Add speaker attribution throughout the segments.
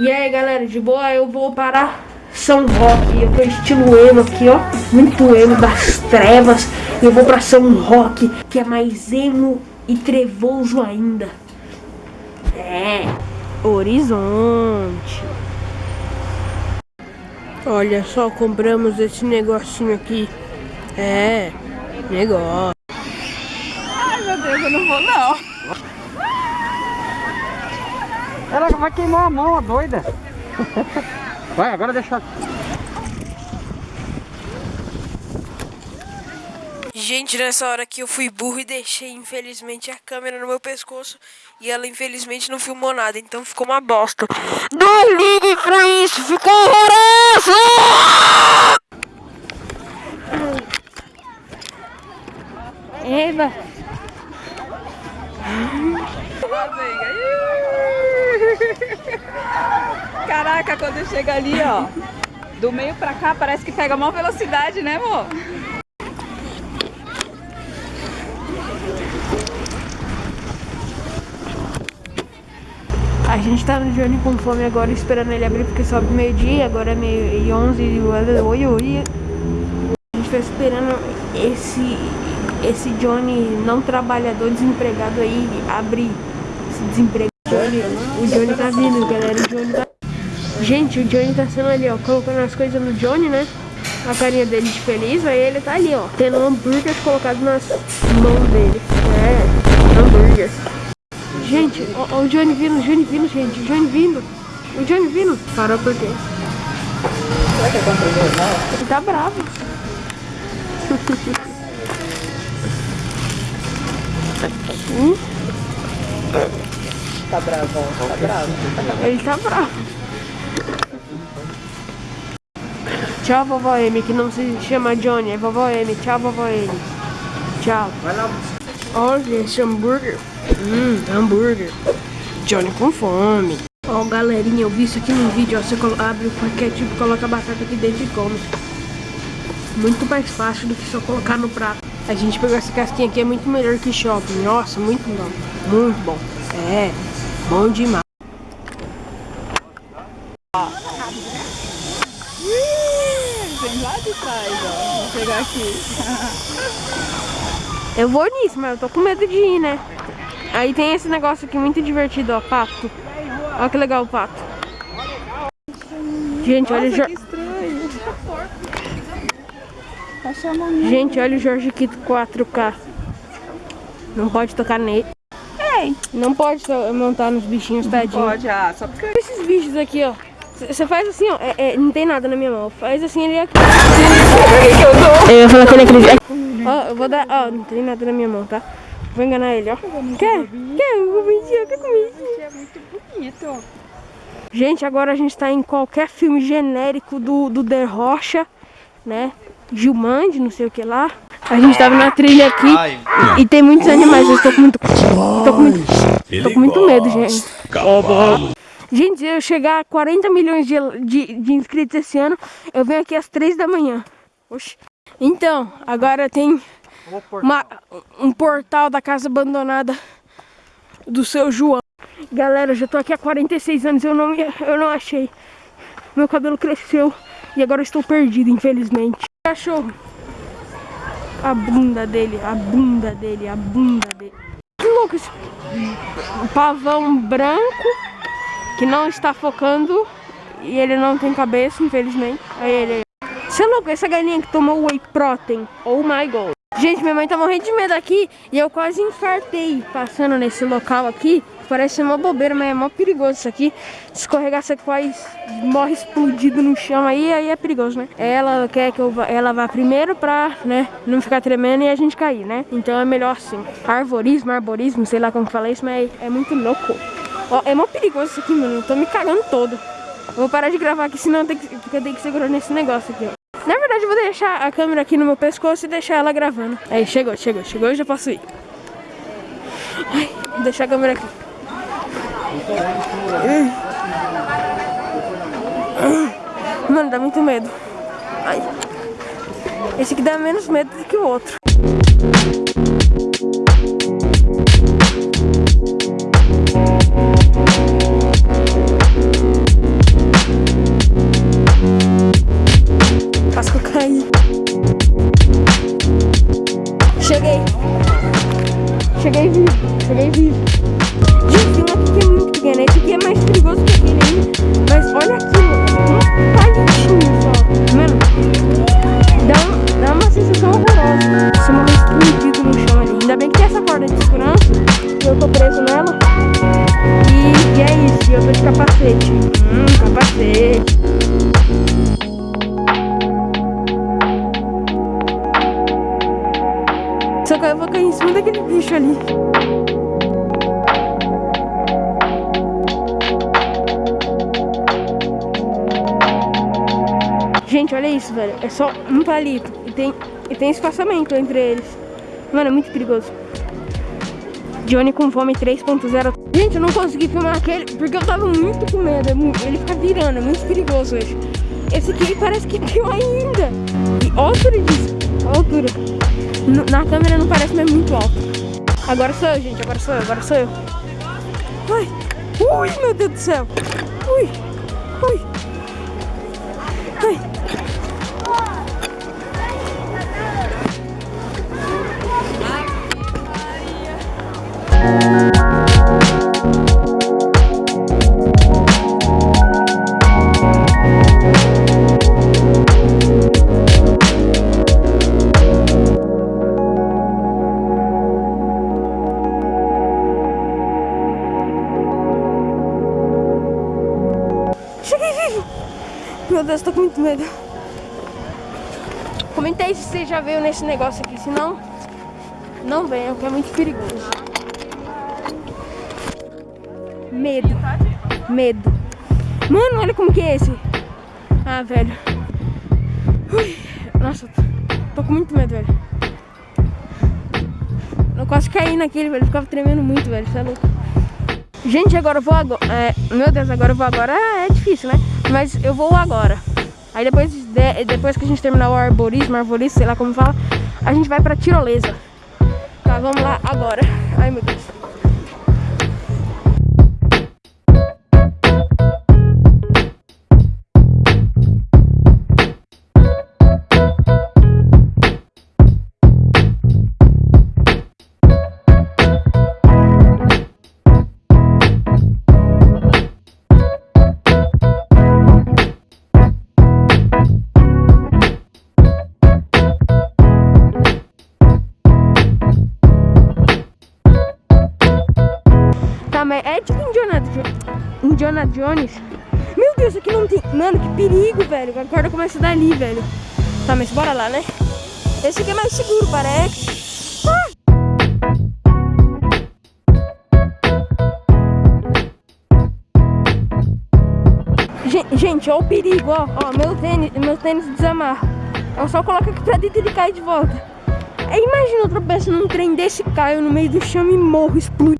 Speaker 1: E aí, galera, de boa? Eu vou para São Roque. Eu tô estilo emo aqui, ó. Muito emo das trevas. Eu vou para São Roque, que é mais emo e trevoso ainda. É, Horizonte. Olha só, compramos esse negocinho aqui. É, negócio.
Speaker 2: Ai, meu Deus, eu não vou não.
Speaker 3: Ela vai queimar a mão, a doida. Vai, agora deixa.
Speaker 1: Gente, nessa hora aqui eu fui burro e deixei, infelizmente, a câmera no meu pescoço. E ela, infelizmente, não filmou nada, então ficou uma bosta. Não ligue pra isso, ficou horroroso! Eva!
Speaker 2: Caraca, quando chega ali, ó, do meio pra cá, parece que pega maior velocidade, né, amor?
Speaker 1: A gente tá no Johnny com fome agora, esperando ele abrir, porque sobe meio-dia, agora é meio e onze, oi, oi. A gente tá esperando esse, esse Johnny não trabalhador, desempregado aí, abrir esse desemprego. O Johnny tá vindo, galera, o Johnny tá... Gente, o Johnny tá sendo ali, ó, colocando as coisas no Johnny, né? A carinha dele de feliz, aí ele tá ali, ó, tendo hambúrguer colocado nas mãos dele. É, hambúrguer. Gente, ó, ó, o Johnny vindo, o Johnny vindo, gente, o Johnny vindo. O Johnny vindo. Parou por quê?
Speaker 3: Será que é contra o?
Speaker 1: Ele tá bravo. Hum?
Speaker 3: Tá bravo, tá bravo.
Speaker 1: Ele tá bravo. Tchau, vovó Amy, que não se chama Johnny, é vovó Amy. Tchau, vovó Amy. Tchau.
Speaker 3: Vai lá.
Speaker 1: Olha esse hambúrguer. Hum, hambúrguer. Johnny com fome. Ó, galerinha, eu vi isso aqui no vídeo, ó. Você abre o paquete e coloca a batata aqui dentro e come. Muito mais fácil do que só colocar no prato. A gente pegou essa casquinha aqui, é muito melhor que shopping. Nossa, muito bom. Muito bom. É, bom demais.
Speaker 2: Vem lá de trás, ó. Vou pegar aqui.
Speaker 1: Eu vou nisso, mas eu tô com medo de ir, né? Aí tem esse negócio aqui muito divertido, ó, pato. Olha que legal o pato. Gente, olha o
Speaker 2: Nossa,
Speaker 1: Jor...
Speaker 2: que estranho. Tá.
Speaker 1: Gente, olha o Jorge Quito 4K. Não pode tocar nele. Não pode montar nos bichinhos, tadinho.
Speaker 2: pode, ah, só porque...
Speaker 1: Esses bichos aqui, ó. Você faz assim, ó. é- é, não tem nada na minha mão. Faz assim, ele aqui. Eu ia falar que ele acredita. Ó, eu vou dar. Ó, não tem nada na minha mão, tá? Vou enganar ele, ó. Quer? Quer comidinha? Quer comidinha?
Speaker 2: É muito bonito.
Speaker 1: Gente, agora a gente tá em qualquer filme genérico do, do The Rocha, né? Gilmande, não sei o que lá. A gente tava na trilha aqui e tem muitos animais. Eu tô com muito. Tô com muito, tô com muito medo, gente. Gente, se eu chegar a 40 milhões de, de, de inscritos esse ano, eu venho aqui às 3 da manhã. Oxi. Então, agora tem uma- um portal da casa abandonada do seu João. Galera, eu já tô aqui há 46 anos, eu não, eu não achei. Meu cabelo cresceu e agora estou perdido, infelizmente. Cachorro. A bunda dele, a bunda dele, a bunda dele. Que louco esse pavão branco que não está focando e ele não tem cabeça, infelizmente. Aí ele. Você é louco, essa galinha que tomou whey protein. Oh my god. Gente, minha mãe tá morrendo de medo aqui e eu quase infartei passando nesse local aqui. Parece uma bobeira, mas é mó perigoso isso aqui. Escorregar, você quase morre explodido no chão aí, aí é perigoso, né? Ela quer que eu vá, ela vá primeiro pra, né, não ficar tremendo e a gente cair, né? Então é melhor assim. Arborismo, arborismo, sei lá como que fala isso, mas é muito louco. Ó, é mó perigoso isso aqui, mano. Eu tô me cagando todo. Eu vou parar de gravar aqui, senão eu tenho que, eu tenho que segurar nesse negócio aqui, ó. Na verdade, eu vou deixar a câmera aqui no meu pescoço e deixar ela gravando. Aí, chegou, chegou, chegou, eu já posso ir. Ai, vou deixar a câmera aqui. Mano, dá muito medo. Ai. Esse aqui dá menos medo do que o outro. Eu vou cair em cima daquele bicho ali. Gente, olha isso, velho. É só um palito. E tem, e tem espaçamento entre eles. Mano, é muito perigoso. Johnny com fome 3.0. Gente, eu não consegui filmar aquele porque eu tava muito com medo. É ele fica virando, é muito perigoso hoje. Esse aqui parece que tem ainda. E altura disso. A altura. Na câmera não parece, mas muito alto. Agora sou eu, gente. Agora sou eu, agora sou eu. Ai. Ui, meu Deus do céu. Ui. Ui. Meu Deus, tô com muito medo. Comentei se você já veio nesse negócio aqui, senão não venha, porque é muito perigoso. Medo. Medo. Mano, olha como que é esse. Ah, velho. Ui. Nossa, tô com muito medo, velho. Eu quase caí naquele, velho. ficava tremendo muito, velho. Você é louco. Gente, agora eu vou agora. É, meu Deus, agora eu vou agora. É, é difícil, né? Mas eu vou agora. Aí depois, de, depois que a gente terminar o arborismo, arborismo, sei lá como fala, a gente vai pra tirolesa. Tá, vamos lá agora. Ai, meu Deus. Perigo, velho. A corda começa dali, velho. Tá, mas bora lá, né? Esse aqui é mais seguro, parece. Gente, olha o perigo, ó. ó meu tênis, meu tênis desamarra. Eu só coloco aqui pra dentro e ele cai de volta. Aí imagina eu tropeço num trem desse, caio no meio do chão e morro, explode.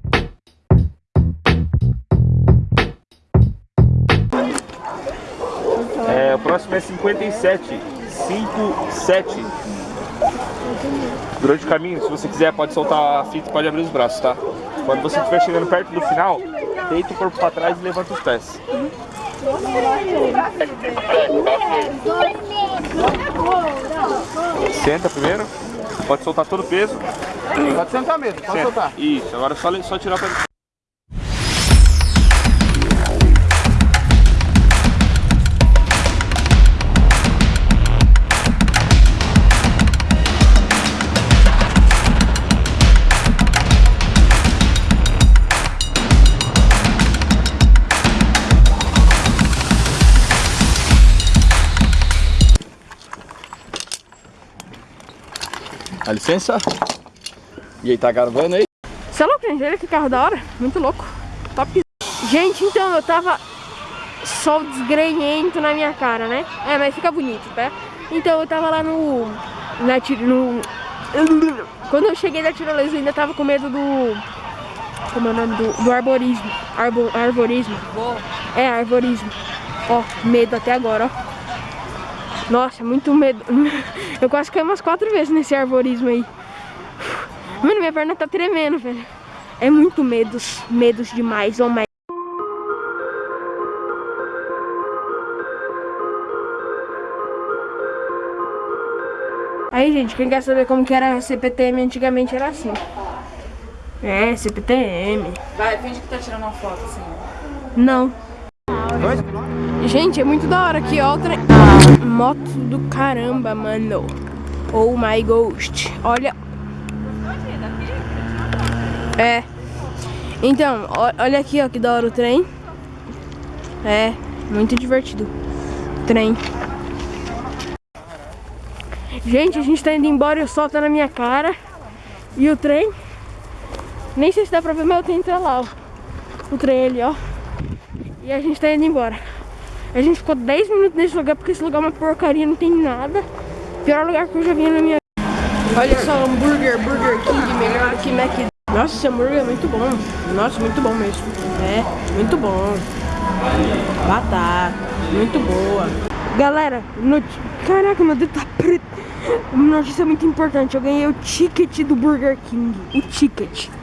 Speaker 4: É, o próximo é 57. 57. Durante o caminho, se você quiser, pode soltar a fita e pode abrir os braços, tá? Quando você estiver chegando perto do final, deita o corpo para trás e levanta os pés. Senta primeiro. Pode soltar todo o peso.
Speaker 3: Pode sentar mesmo, pode Senta. soltar.
Speaker 4: Isso, agora é só, só tirar o Dá licença. E aí, tá gravando aí?
Speaker 1: Você é louco, gente? Olha que carro da hora. Muito louco. Top. Gente, então eu tava sol desgrenhento na minha cara, né? É, mas fica bonito, tá? Então eu tava lá no... Na, no quando eu cheguei da tirolesa eu ainda tava com medo do... Como é o nome? Do, do arborismo. Arbo, arborismo. É, arborismo. Ó, medo até agora, ó. Nossa, muito medo. Eu quase caí umas quatro vezes nesse arborismo aí. Mano, minha perna tá tremendo, velho. É muito medos, medos demais, oh my... Aí, gente, quem quer saber como que era a CPTM antigamente era assim. É, CPTM.
Speaker 2: Vai, finge que tá tirando uma foto assim.
Speaker 1: Não. Gente, é muito da hora aqui, ó. Ah, moto do caramba, mano. Oh my ghost. Olha. É. Então, olha aqui, ó, que da hora o trem. É, muito divertido. Trem. Gente, a gente tá indo embora e o sol tá na minha cara. E o trem. Nem sei se dá pra ver, mas o trem tá lá, ó. O trem ali, ó. E a gente tá indo embora. A gente ficou 10 minutos nesse lugar porque esse lugar é uma porcaria, não tem nada. Pior lugar que eu já vi na minha Olha só, hambúrguer, Burger King, melhor que Mac. Nossa, esse hambúrguer é muito bom. Nossa, muito bom mesmo. É, muito bom. Batata, muito boa. Galera, not... caraca, meu dedo tá preto. Notícia muito importante, eu ganhei o ticket do Burger King. O ticket.